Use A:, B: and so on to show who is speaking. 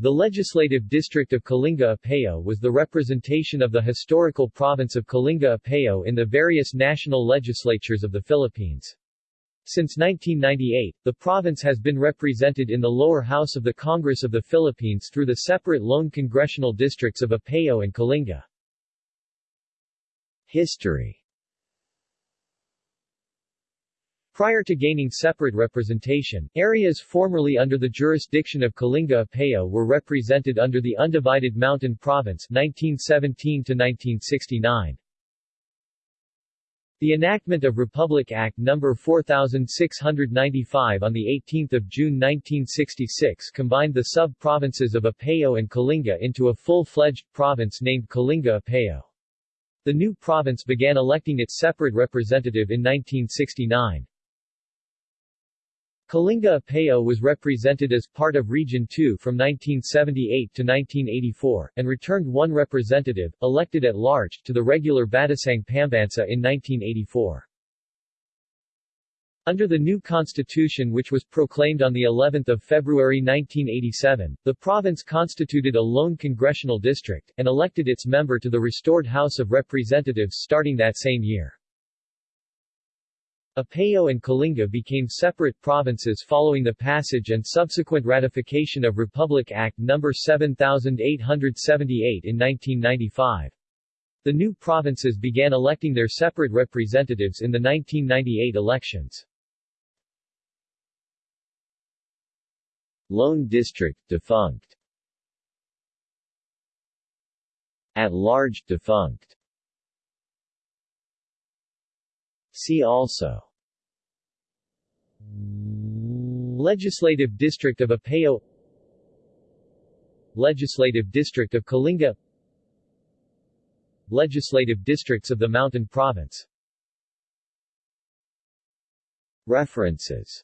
A: The legislative district of Kalinga-Apayao was the representation of the historical province of Kalinga-Apayao in the various national legislatures of the Philippines. Since 1998, the province has been represented in the lower house of the Congress of the Philippines through the separate lone congressional districts of Apayao and Kalinga. History Prior to gaining separate representation, areas formerly under the jurisdiction of Kalinga-Apayao were represented under the Undivided Mountain Province 1917 1969. The enactment of Republic Act No. 4695 on 18 June 1966 combined the sub-provinces of Apayao and Kalinga into a full-fledged province named Kalinga-Apayao. The new province began electing its separate representative in 1969. Kalinga-Apayao was represented as part of Region 2 from 1978 to 1984, and returned one representative, elected at large, to the regular Batasang Pambansa in 1984. Under the new constitution which was proclaimed on the 11th of February 1987, the province constituted a lone congressional district, and elected its member to the restored House of Representatives starting that same year. Apayao and Kalinga became separate provinces following the passage and subsequent ratification of Republic Act No. 7878 in 1995. The new provinces began electing their separate representatives in the 1998 elections. Lone District defunct At large defunct See also Legislative District of Apayao Legislative District of Kalinga. Legislative Districts of the Mountain Province. References